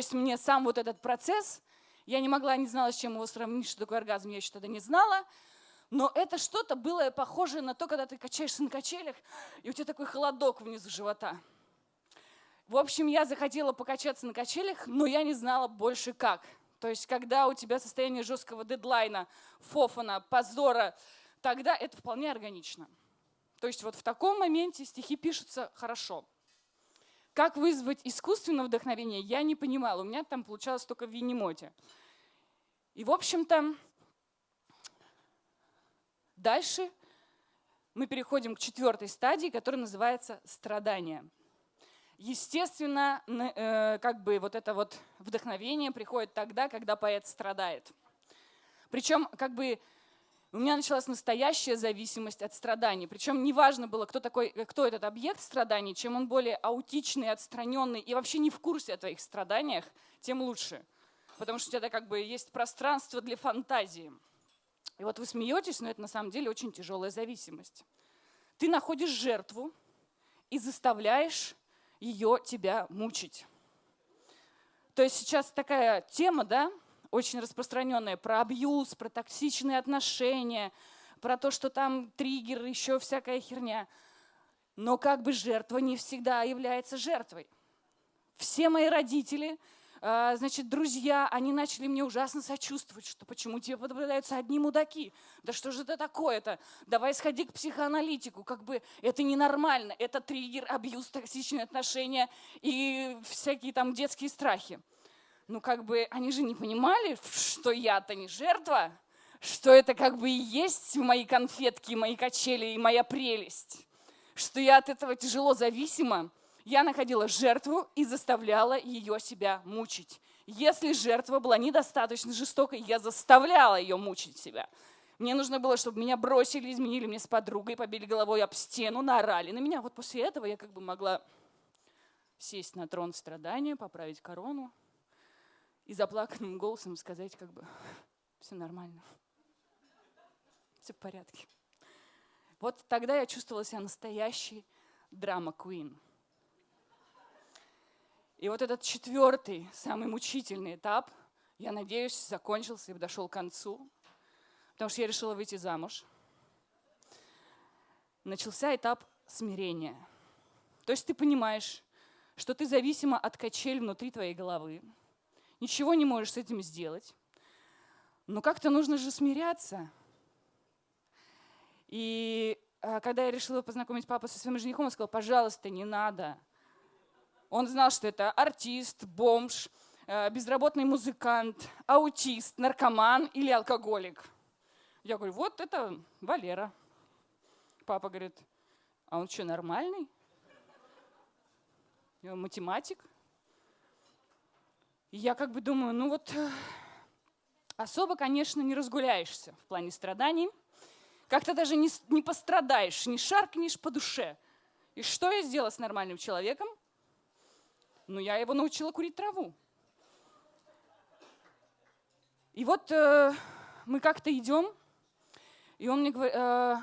есть мне сам вот этот процесс, я не могла, не знала, с чем его сравнить, что такое оргазм, я еще тогда не знала. Но это что-то было похожее на то, когда ты качаешься на качелях, и у тебя такой холодок внизу живота. В общем, я захотела покачаться на качелях, но я не знала больше как. То есть, когда у тебя состояние жесткого дедлайна, фофана, позора, тогда это вполне органично. То есть вот в таком моменте стихи пишутся хорошо. Как вызвать искусственное вдохновение, я не понимала. У меня там получалось только в Винемоте. И, в общем-то, дальше мы переходим к четвертой стадии, которая называется страдание. Естественно, э, как бы вот это вот вдохновение приходит тогда, когда поэт страдает. Причем как бы у меня началась настоящая зависимость от страданий. Причем неважно было, кто, такой, кто этот объект страданий, чем он более аутичный, отстраненный и вообще не в курсе о твоих страданиях, тем лучше. Потому что у тебя как бы есть пространство для фантазии. И вот вы смеетесь, но это на самом деле очень тяжелая зависимость. Ты находишь жертву и заставляешь ее тебя мучить. То есть сейчас такая тема, да, очень распространенная про абьюз, про токсичные отношения, про то, что там триггер, еще всякая херня. Но как бы жертва не всегда является жертвой. Все мои родители, а, значит, друзья, они начали мне ужасно сочувствовать, что почему тебе попадаются одни мудаки. Да что же это такое-то? Давай сходи к психоаналитику. Как бы это ненормально. Это триггер, абьюз, токсичные отношения и всякие там детские страхи ну как бы они же не понимали, что я-то не жертва, что это как бы и есть мои конфетки, мои качели и моя прелесть, что я от этого тяжело зависима. Я находила жертву и заставляла ее себя мучить. Если жертва была недостаточно жестокой, я заставляла ее мучить себя. Мне нужно было, чтобы меня бросили, изменили мне с подругой, побили головой об стену, наорали на меня. Вот после этого я как бы могла сесть на трон страдания, поправить корону, и заплаканным голосом сказать, как бы, все нормально, все в порядке. Вот тогда я чувствовала себя настоящей драма Queen. И вот этот четвертый, самый мучительный этап, я надеюсь, закончился и подошел к концу, потому что я решила выйти замуж. Начался этап смирения. То есть ты понимаешь, что ты зависима от качель внутри твоей головы, ничего не можешь с этим сделать. Но как-то нужно же смиряться. И а, когда я решила познакомить папу со своим женихом, он сказал, пожалуйста, не надо. Он знал, что это артист, бомж, э, безработный музыкант, аутист, наркоман или алкоголик. Я говорю, вот это Валера. Папа говорит, а он что, нормальный? Математик. Я как бы думаю, ну вот э, особо, конечно, не разгуляешься в плане страданий. Как-то даже не, не пострадаешь, не шаркнешь по душе. И что я сделала с нормальным человеком? Ну, я его научила курить траву. И вот э, мы как-то идем, и он мне говорит, э,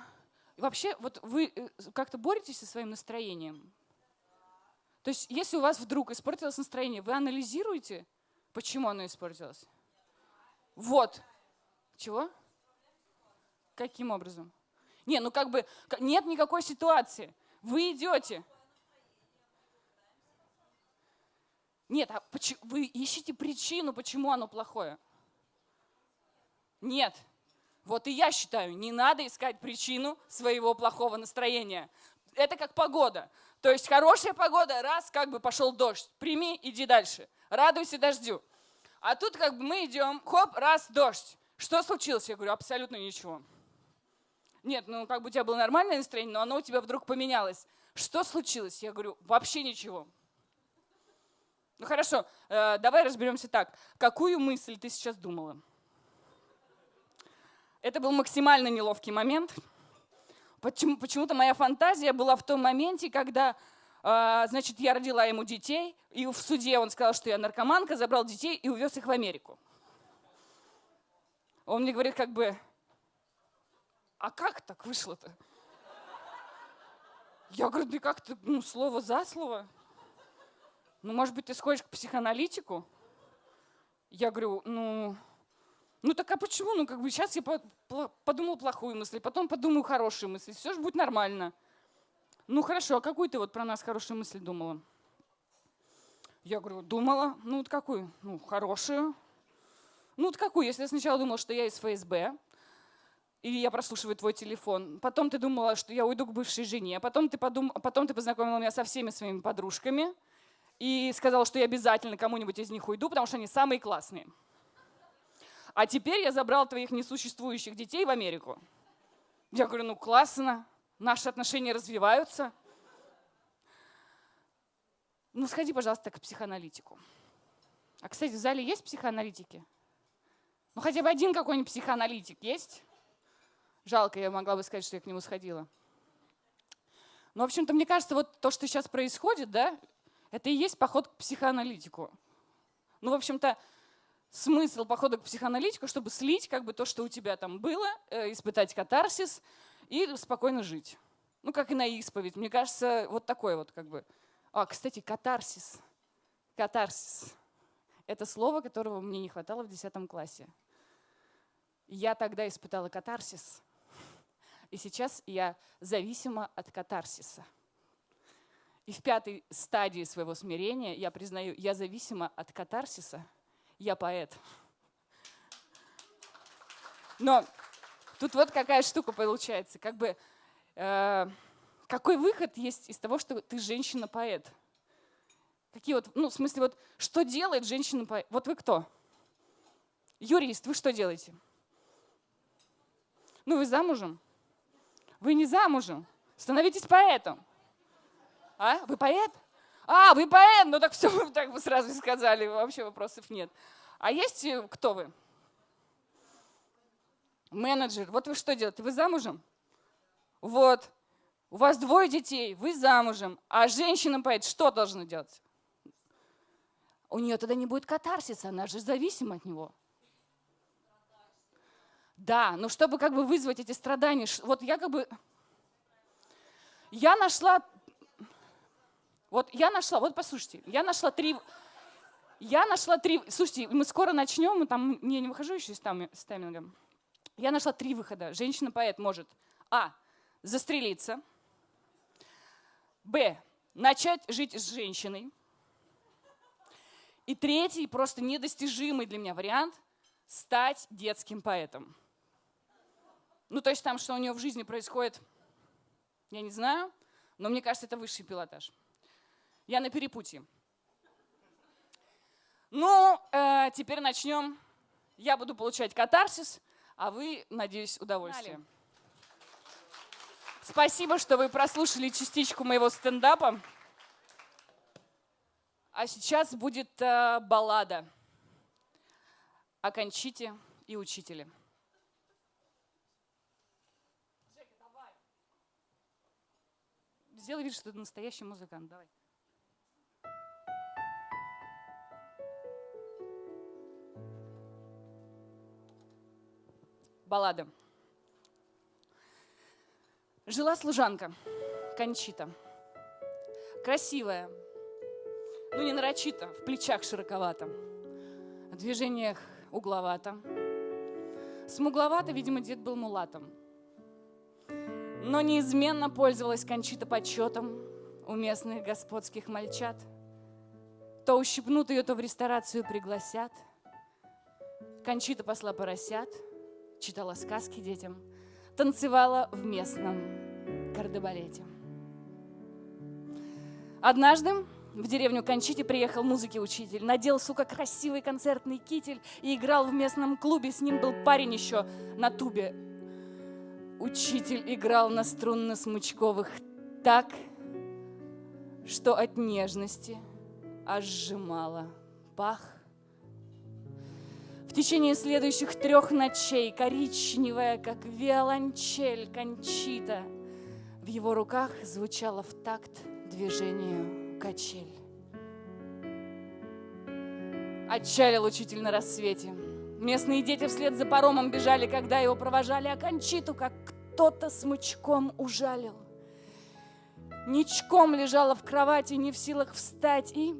вообще, вот вы э, как-то боретесь со своим настроением? То есть, если у вас вдруг испортилось настроение, вы анализируете, Почему оно испортилось? Вот. Чего? Каким образом? Не, ну как бы нет никакой ситуации. Вы идете. Нет, а почему, вы ищете причину, почему оно плохое? Нет. Вот и я считаю, не надо искать причину своего плохого настроения. Это как погода. То есть хорошая погода, раз, как бы пошел дождь. Прими, иди дальше радуйся дождю. А тут как бы мы идем, хоп, раз, дождь. Что случилось? Я говорю, абсолютно ничего. Нет, ну как бы у тебя было нормальное настроение, но оно у тебя вдруг поменялось. Что случилось? Я говорю, вообще ничего. Ну хорошо, э, давай разберемся так. Какую мысль ты сейчас думала? Это был максимально неловкий момент. Почему, почему-то моя фантазия была в том моменте, когда значит, я родила ему детей, и в суде он сказал, что я наркоманка, забрал детей и увез их в Америку. Он мне говорит, как бы, а как так вышло-то? Я говорю, да как-то, ну, слово за слово. Ну, может быть, ты сходишь к психоаналитику? Я говорю, ну, ну так а почему? Ну как бы сейчас я подумала плохую мысль, потом подумаю хорошую мысль, все же будет нормально. Ну хорошо, а какую ты вот про нас хорошую мысль думала? Я говорю, думала, ну вот какую? Ну хорошую. Ну вот какую? Если я сначала думала, что я из ФСБ, и я прослушиваю твой телефон. Потом ты думала, что я уйду к бывшей жене. Потом ты, подум... Потом ты познакомила меня со всеми своими подружками и сказала, что я обязательно кому-нибудь из них уйду, потому что они самые классные. А теперь я забрал твоих несуществующих детей в Америку. Я говорю, ну классно, наши отношения развиваются. Ну сходи, пожалуйста, к психоаналитику. А, кстати, в зале есть психоаналитики? Ну хотя бы один какой-нибудь психоаналитик есть? Жалко, я могла бы сказать, что я к нему сходила. Но, в общем-то, мне кажется, вот то, что сейчас происходит, да, это и есть поход к психоаналитику. Ну, в общем-то, смысл похода к психоаналитику, чтобы слить как бы то, что у тебя там было, э, испытать катарсис и спокойно жить. Ну, как и на исповедь. Мне кажется, вот такой вот как бы. А, кстати, катарсис. Катарсис. Это слово, которого мне не хватало в 10 классе. Я тогда испытала катарсис, и сейчас я зависима от катарсиса. И в пятой стадии своего смирения я признаю, я зависима от катарсиса, я поэт. Но тут вот какая штука получается, как бы э, какой выход есть из того, что ты женщина-поэт? Какие вот, ну, в смысле, вот что делает женщина-поэт? Вот вы кто? Юрист, вы что делаете? Ну, вы замужем? Вы не замужем. Становитесь поэтом. А? Вы поэт? А, вы поэт? Ну так все, так бы сразу сказали, вообще вопросов нет. А есть э, кто вы? Менеджер. Вот вы что делаете? Вы замужем? Вот. У вас двое детей, вы замужем. А женщина-поэт что должна делать? У нее тогда не будет катарсиса, она же зависима от него. Да, но чтобы как бы вызвать эти страдания, вот я как бы, я нашла, вот я нашла, вот послушайте, я нашла три, я нашла три, слушайте, мы скоро начнем, мы там, не, не выхожу еще с таймингом. Я нашла три выхода. Женщина-поэт может, а, застрелиться, б, начать жить с женщиной, и третий, просто недостижимый для меня вариант – стать детским поэтом. Ну, то есть там, что у нее в жизни происходит, я не знаю, но мне кажется, это высший пилотаж. Я на перепутье. Ну, э, теперь начнем. Я буду получать катарсис, а вы, надеюсь, удовольствие. Спасибо, что вы прослушали частичку моего стендапа. А сейчас будет э, баллада о Кончите и учителе. Сделай вид, что ты настоящий музыкант. Давай. Баллада. Жила служанка, Кончита. Красивая, ну не нарочито, в плечах широковато, в движениях угловато. Смугловато, видимо, дед был мулатом – но неизменно пользовалась Кончита почетом у местных господских мальчат. То ущипнут ее, то в ресторацию пригласят. Кончита посла поросят, читала сказки детям, танцевала в местном кардебалете. Однажды в деревню Кончите приехал музыки-учитель, надел, сука, красивый концертный китель и играл в местном клубе. С ним был парень еще на тубе Учитель играл на струнно-смычковых так, что от нежности аж сжимала пах. В течение следующих трех ночей коричневая, как виолончель кончита, в его руках звучала в такт движению качель. Отчалил учитель на рассвете – Местные дети вслед за паромом бежали, когда его провожали, а Кончиту, как кто-то смычком ужалил. Ничком лежала в кровати, не в силах встать, и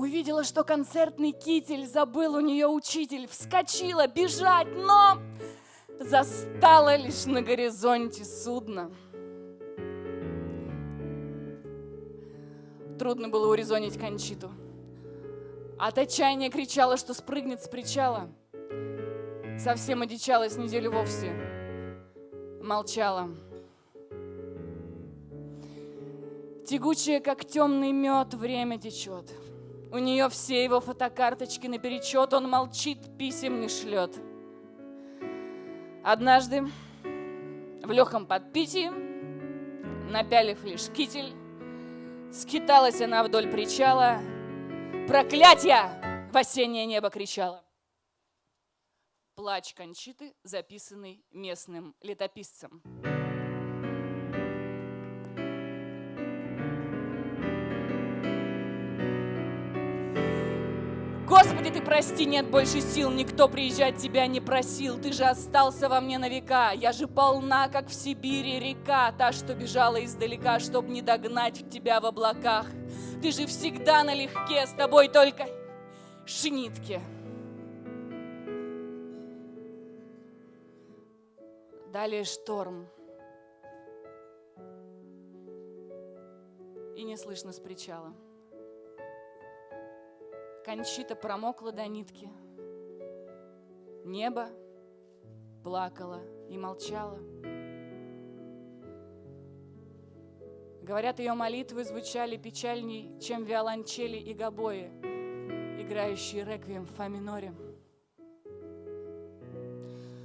Увидела, что концертный китель забыл у нее учитель. Вскочила бежать, но застала лишь на горизонте судно. Трудно было урезонить Кончиту. От отчаяния кричала, что спрыгнет с причала. Совсем одичалась неделю вовсе. Молчала. Тягучее, как темный мед, время течет. У нее все его фотокарточки наперечет, он молчит, писем не шлет. Однажды в легком подпитии, напялив лишь китель, скиталась она вдоль причала, проклятья в осеннее небо кричала. Плач Кончиты, записанный местным летописцем. Прости, нет больше сил, никто приезжать тебя не просил, ты же остался во мне на века, я же полна, как в Сибири река, та, что бежала издалека, чтоб не догнать тебя в облаках. Ты же всегда налегке, с тобой только шнитки. Далее шторм. И не слышно с причала. Кончита промокла до нитки. Небо плакало и молчало. Говорят, ее молитвы звучали печальней, чем виолончели и гобои, играющие реквием в фа миноре.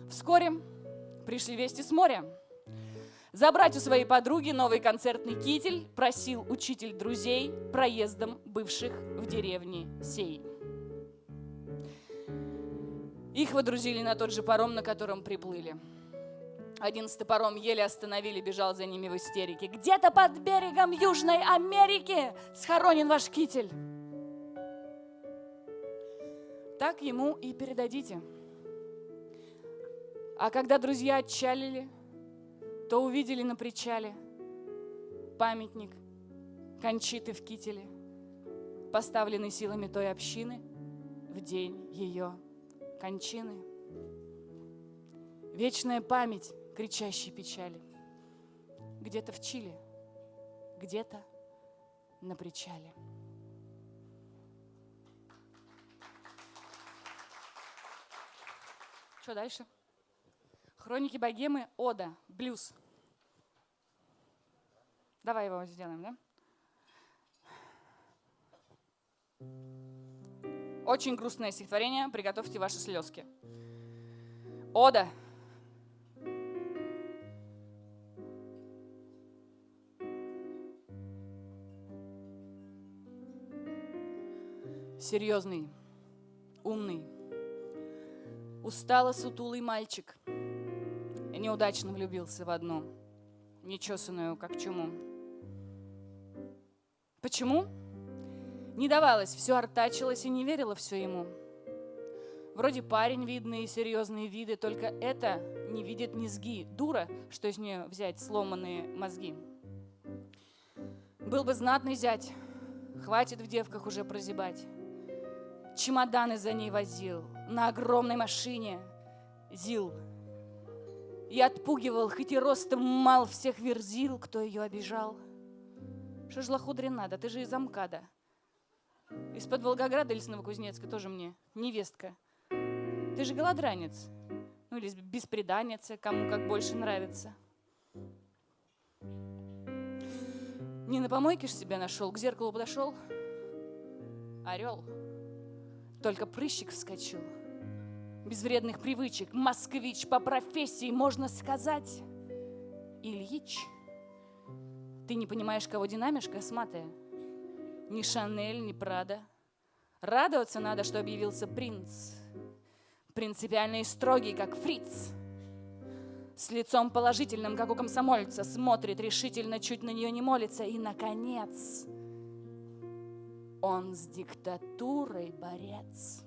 Вскоре пришли вести с моря. Забрать у своей подруги новый концертный китель просил учитель друзей проездом бывших в деревне сей. Их водрузили на тот же паром, на котором приплыли. Одиннадцатый паром еле остановили, бежал за ними в истерике. Где-то под берегом Южной Америки схоронен ваш китель. Так ему и передадите. А когда друзья отчалили, то увидели на причале памятник Кончиты в кителе, поставленный силами той общины в день ее кончины. Вечная память кричащей печали. Где-то в Чили, где-то на причале. Что дальше? Хроники богемы, Ода, блюз. Давай его сделаем, да? Очень грустное стихотворение, приготовьте ваши слезки. Ода. Серьезный, умный, устало сутулый мальчик – неудачно влюбился в одну, нечесанную, как чуму. Почему? Не давалось, все артачилось и не верила все ему. Вроде парень видный и серьезные виды, только это не видит низги. Дура, что из нее взять сломанные мозги. Был бы знатный зять, хватит в девках уже прозябать. Чемоданы за ней возил, на огромной машине. Зил и отпугивал, хоть и ростом мал всех верзил, кто ее обижал. Что ж лохудрин надо, ты же из Амкада. Из-под Волгограда или с Новокузнецка тоже мне невестка. Ты же голодранец. Ну или беспреданец, кому как больше нравится. Не на помойке ж себя нашел, к зеркалу подошел. Орел. Только прыщик вскочил без вредных привычек, москвич по профессии, можно сказать, Ильич. Ты не понимаешь, кого динамишь, косматая? Ни Шанель, ни Прада. Радоваться надо, что объявился принц. Принципиальный и строгий, как фриц. С лицом положительным, как у комсомольца, смотрит решительно, чуть на нее не молится. И, наконец, он с диктатурой борец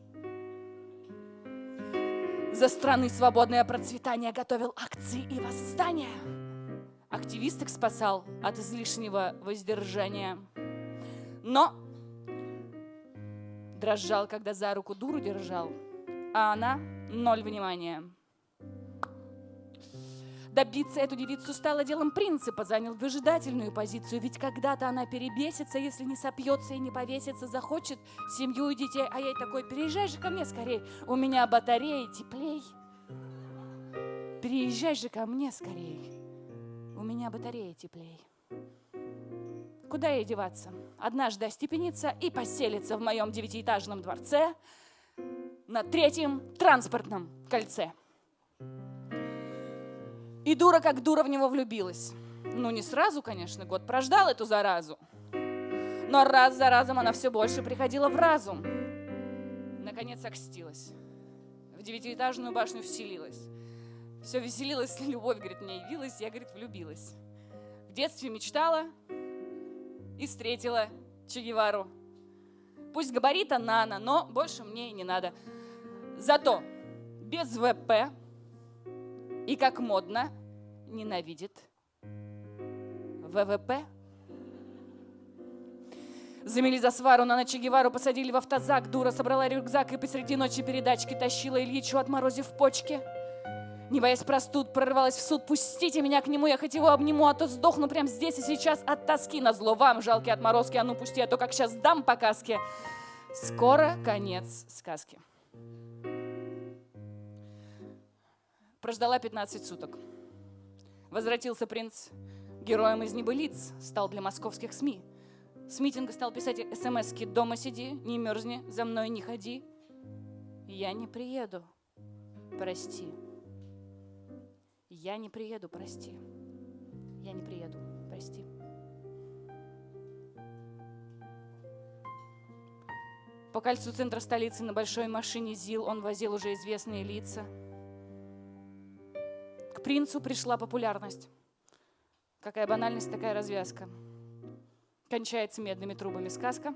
за страны свободное процветание готовил акции и восстания. Активисток спасал от излишнего воздержания. Но дрожал, когда за руку дуру держал, а она ноль внимания. Добиться эту девицу стало делом принципа, занял выжидательную позицию, ведь когда-то она перебесится, если не сопьется и не повесится, захочет семью и детей, а ей такой, переезжай же ко мне скорей, у меня батареи теплей. Переезжай же ко мне скорей, у меня батареи теплей. Куда ей деваться? Однажды остепенится и поселится в моем девятиэтажном дворце на третьем транспортном кольце. И дура как дура в него влюбилась. Ну, не сразу, конечно, год прождал эту заразу. Но раз за разом она все больше приходила в разум. Наконец окстилась. В девятиэтажную башню вселилась. Все веселилась, любовь, говорит, мне явилась, я, говорит, влюбилась. В детстве мечтала и встретила Че Гевару. Пусть габарита нано, но больше мне и не надо. Зато без ВП и как модно ненавидит ВВП. Замели за свару, на Че Гевару посадили в автозак. Дура собрала рюкзак и посреди ночи передачки тащила Ильичу, отморозив почки. Не боясь простуд, прорывалась в суд. Пустите меня к нему, я хоть его обниму, а то сдохну прямо здесь и сейчас от тоски. На зло вам, жалкие отморозки, а ну пусти, а то как сейчас дам по каске. Скоро конец сказки. Прождала 15 суток. Возвратился принц героем из небылиц, стал для московских СМИ. С митинга стал писать смс-ки «Дома сиди, не мерзни, за мной не ходи». Я не приеду, прости. Я не приеду, прости. Я не приеду, прости. По кольцу центра столицы на большой машине ЗИЛ он возил уже известные лица – принцу пришла популярность. Какая банальность, такая развязка. Кончается медными трубами сказка.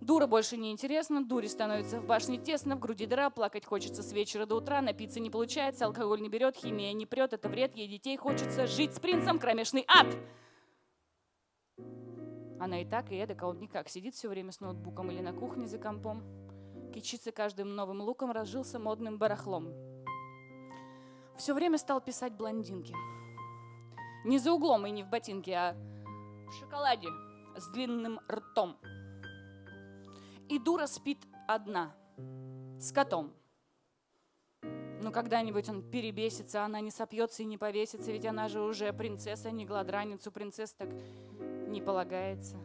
Дура больше не интересна, дуре становится в башне тесно, в груди дыра, плакать хочется с вечера до утра, напиться не получается, алкоголь не берет, химия не прет, это вред, ей детей хочется, жить с принцем, кромешный ад. Она и так, и эдак, а он никак, сидит все время с ноутбуком или на кухне за компом, кичится каждым новым луком, разжился модным барахлом все время стал писать блондинки. Не за углом и не в ботинке, а в шоколаде с длинным ртом. И дура спит одна, с котом. Но когда-нибудь он перебесится, она не сопьется и не повесится, ведь она же уже принцесса, не гладраницу принцесс так не полагается.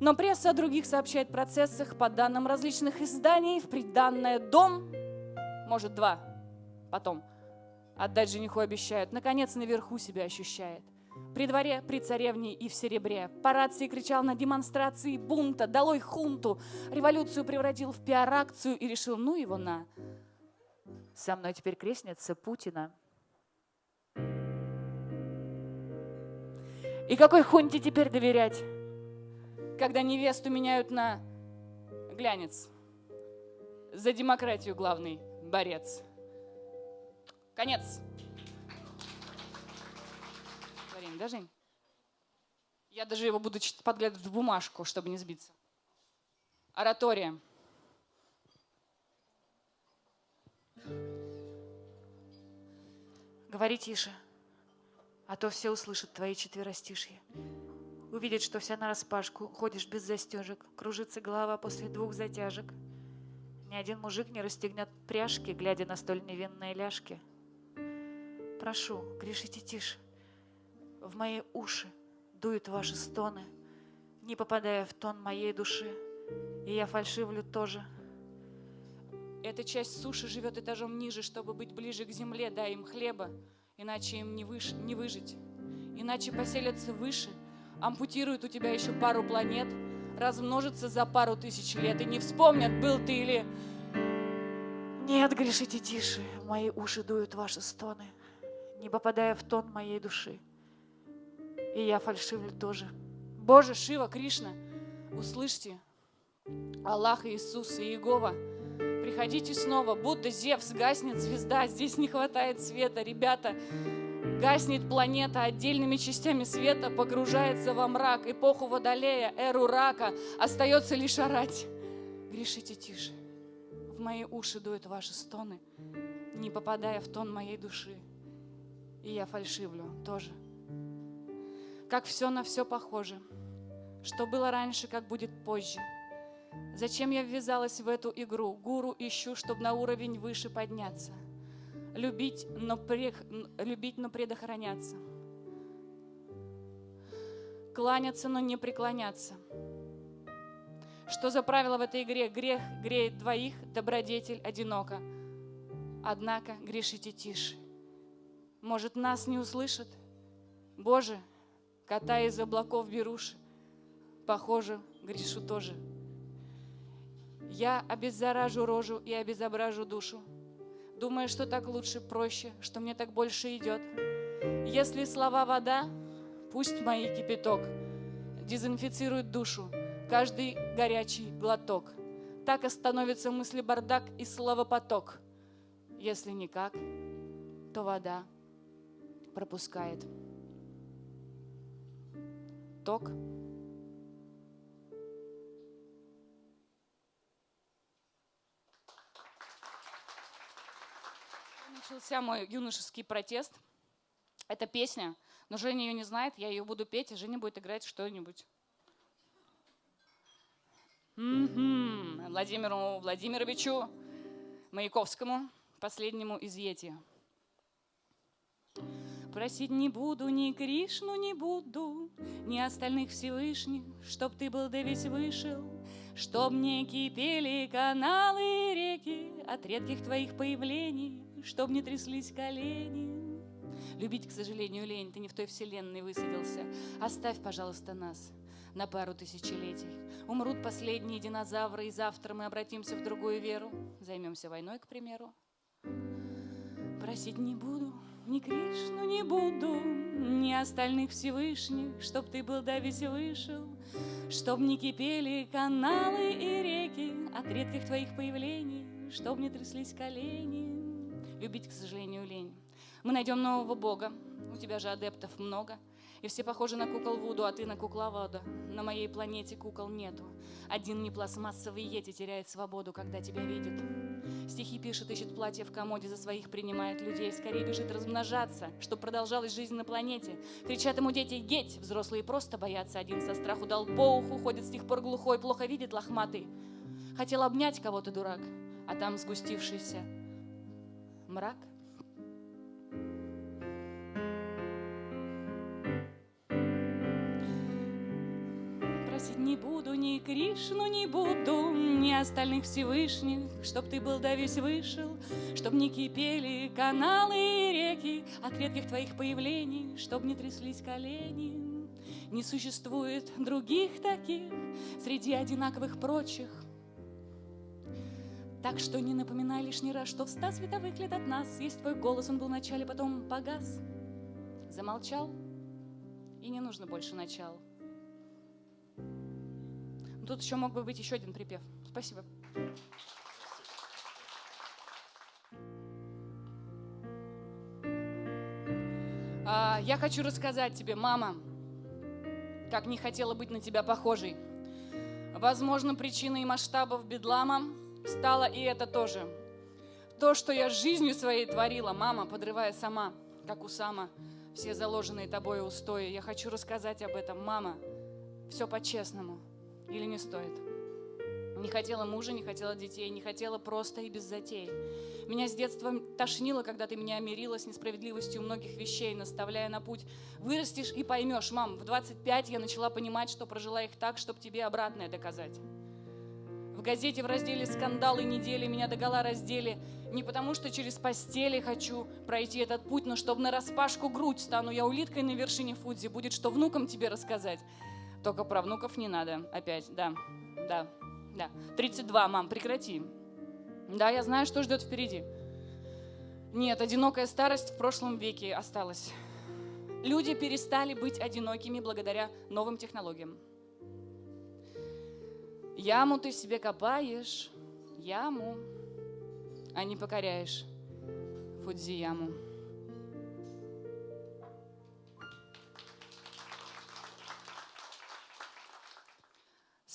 Но пресса о других сообщает процессах по данным различных изданий. В приданное дом, может, два, потом. Отдать жениху обещают. Наконец наверху себя ощущает. При дворе, при царевне и в серебре. По рации кричал на демонстрации бунта. Долой хунту. Революцию превратил в пиар-акцию и решил, ну его на. Со мной теперь крестница Путина. И какой хунте теперь доверять? Когда невесту меняют на глянец. За демократию главный борец. Конец. Творение, да, Жень? Я даже его буду подглядывать в бумажку, чтобы не сбиться. Оратория. Говори тише, а то все услышат твои четверостишья. Увидят, что вся нараспашку, ходишь без застежек, кружится голова после двух затяжек. Ни один мужик не расстегнет пряжки, глядя на столь невинные ляжки – Прошу, грешите тише. В мои уши дуют ваши стоны, не попадая в тон моей души. И я фальшивлю тоже. Эта часть суши живет этажом ниже, чтобы быть ближе к земле, дай им хлеба, иначе им не, выш... не выжить. Иначе поселятся выше, ампутируют у тебя еще пару планет, размножатся за пару тысяч лет и не вспомнят, был ты или... Нет, грешите тише, мои уши дуют ваши стоны не попадая в тон моей души. И я фальшивлю тоже. Боже, Шива, Кришна, услышьте, Аллах, Иисус и Иегова, приходите снова, будто Зевс, гаснет звезда, здесь не хватает света, ребята, гаснет планета отдельными частями света, погружается во мрак, эпоху Водолея, эру рака, остается лишь орать. грешите тише. В мои уши дуют ваши стоны, не попадая в тон моей души. И я фальшивлю тоже. Как все на все похоже. Что было раньше, как будет позже. Зачем я ввязалась в эту игру? Гуру ищу, чтобы на уровень выше подняться. Любить, но, прех... Любить, но предохраняться. Кланяться, но не преклоняться. Что за правило в этой игре? Грех греет двоих, добродетель одиноко. Однако грешите тише. Может, нас не услышат? Боже, кота из облаков беруши. Похоже, грешу тоже. Я обеззаражу рожу и обезображу душу. Думаю, что так лучше, проще, что мне так больше идет. Если слова вода, пусть мои кипяток дезинфицирует душу, каждый горячий глоток. Так остановится мысли бардак и словопоток. Если никак, то вода пропускает ток. Начался мой юношеский протест. Это песня, но Женя ее не знает, я ее буду петь, и Женя будет играть что-нибудь. Владимиру Владимировичу Маяковскому, последнему из Йети. Просить не буду, ни Кришну не буду, ни остальных Всевышних, чтоб ты был да весь вышел, чтоб не кипели каналы и реки от редких твоих появлений, чтоб не тряслись колени. Любить, к сожалению, лень, ты не в той вселенной высадился. Оставь, пожалуйста, нас на пару тысячелетий. Умрут последние динозавры, и завтра мы обратимся в другую веру. Займемся войной, к примеру. Просить не буду, ни Кришну не буду, ни остальных Всевышних, чтоб ты был да весь вышел, чтоб не кипели каналы и реки от редких твоих появлений, чтоб не тряслись колени. Любить, к сожалению, лень. Мы найдем нового Бога, у тебя же адептов много — и все похожи на кукол Вуду, а ты на кукловода. На моей планете кукол нету. Один не пластмассовый Йети теряет свободу, когда тебя видит. Стихи пишет, ищет платье в комоде, за своих принимает людей. Скорее бежит размножаться, чтобы продолжалась жизнь на планете. Кричат ему дети «Геть!» Взрослые просто боятся. Один со страху дал по уху, ходит с тех пор глухой, плохо видит лохматый. Хотел обнять кого-то, дурак, а там сгустившийся мрак — просить не буду, ни Кришну не буду, ни остальных Всевышних, чтоб ты был да весь вышел, чтоб не кипели каналы и реки от редких твоих появлений, чтоб не тряслись колени. Не существует других таких среди одинаковых прочих. Так что не напоминай лишний раз, что в ста световых лет от нас есть твой голос, он был в начале, потом погас. Замолчал, и не нужно больше начала. Тут еще мог бы быть еще один припев. Спасибо. А, я хочу рассказать тебе, мама, как не хотела быть на тебя похожей. Возможно, причиной масштабов бедлама стало и это тоже. То, что я жизнью своей творила, мама, подрывая сама, как у Сама, все заложенные тобой устои. Я хочу рассказать об этом, мама, все по-честному или не стоит. Не хотела мужа, не хотела детей, не хотела просто и без затей. Меня с детства тошнило, когда ты меня мирила с несправедливостью многих вещей, наставляя на путь. Вырастешь и поймешь, мам, в 25 я начала понимать, что прожила их так, чтобы тебе обратное доказать. В газете в разделе «Скандалы недели» меня догола раздели. Не потому, что через постели хочу пройти этот путь, но чтобы на распашку грудь стану я улиткой на вершине Фудзи. Будет что внукам тебе рассказать. Только про внуков не надо. Опять, да, да, да. 32, мам, прекрати. Да, я знаю, что ждет впереди. Нет, одинокая старость в прошлом веке осталась. Люди перестали быть одинокими благодаря новым технологиям. Яму ты себе копаешь, яму, а не покоряешь Фудзияму.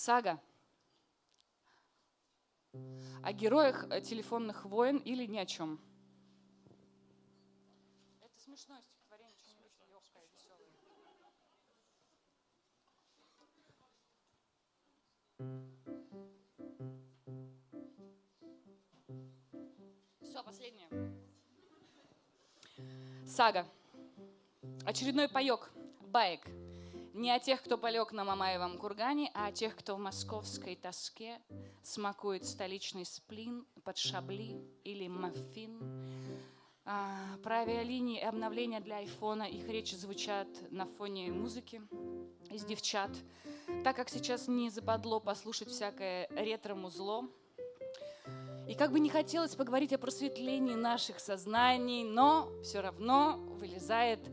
Сага. о героях э, телефонных войн или ни о чем. Это смешное стихотворение, что-нибудь легкое, веселое. Все, последнее. Сага. Очередной паек, баек. Не о тех, кто полег на Мамаевом кургане, а о тех, кто в московской тоске смакует столичный сплин под шабли или маффин. А, про авиалинии и обновления для айфона их речи звучат на фоне музыки из девчат. Так как сейчас не западло послушать всякое ретро-музло, и как бы не хотелось поговорить о просветлении наших сознаний, но все равно вылезает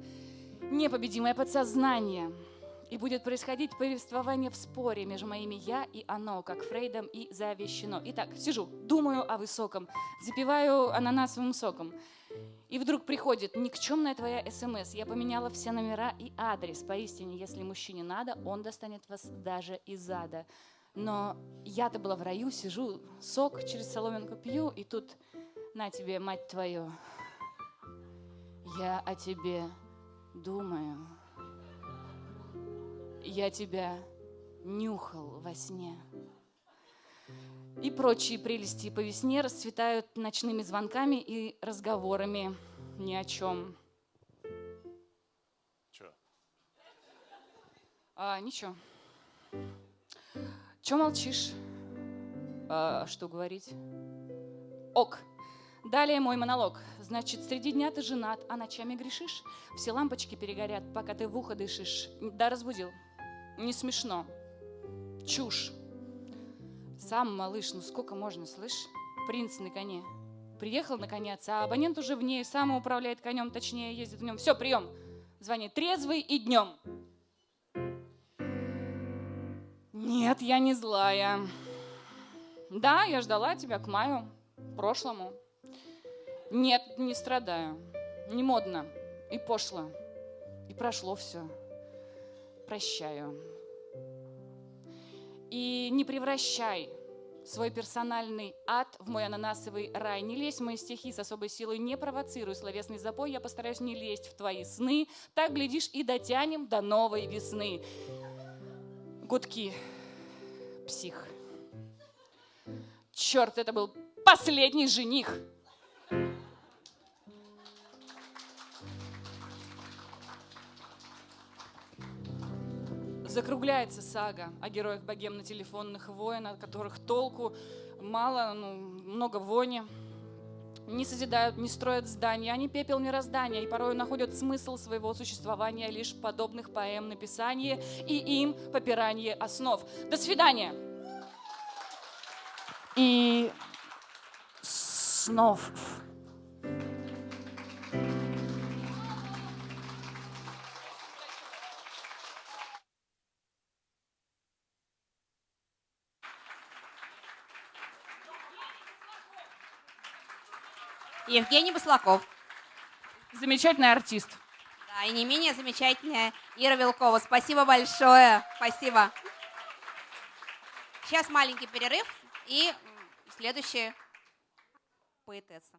непобедимое подсознание. И будет происходить повествование в споре между моими «я» и «оно», как Фрейдом и завещено. Итак, сижу, думаю о высоком, запиваю ананасовым соком. И вдруг приходит никчемная твоя СМС. Я поменяла все номера и адрес. Поистине, если мужчине надо, он достанет вас даже из ада. Но я-то была в раю, сижу, сок через соломинку пью, и тут на тебе, мать твою, я о тебе думаю. Я тебя нюхал во сне. И прочие прелести по весне расцветают ночными звонками и разговорами ни о чем. Че? А, ничего. Че молчишь? А, что говорить? Ок. Далее мой монолог. Значит, среди дня ты женат, а ночами грешишь? Все лампочки перегорят, пока ты в ухо дышишь. Да, разбудил. Не смешно. Чушь. Сам, малыш, ну сколько можно, слышь? Принц на коне. Приехал наконец, а абонент уже в ней, сам управляет конем, точнее ездит в нем. Все, прием. Звонит трезвый и днем. Нет, я не злая. Да, я ждала тебя к маю прошлому. Нет, не страдаю. Не модно и пошло. И прошло все. Прощаю. И не превращай свой персональный ад в мой ананасовый рай. Не лезь в мои стихи с особой силой, не провоцируй словесный запой, я постараюсь не лезть в твои сны. Так, глядишь, и дотянем до новой весны. Гудки псих. Черт, это был последний жених. Закругляется сага о героях богемно-телефонных войн, от которых толку мало, ну, много вони. Не созидают, не строят здания, они пепел мироздания и порой находят смысл своего существования лишь в подобных поэм написании и им попирании основ. До свидания! И снов. Евгений Баслаков. Замечательный артист. Да, и не менее замечательная Ира Вилкова. Спасибо большое. Спасибо. Сейчас маленький перерыв и следующая поэтесса.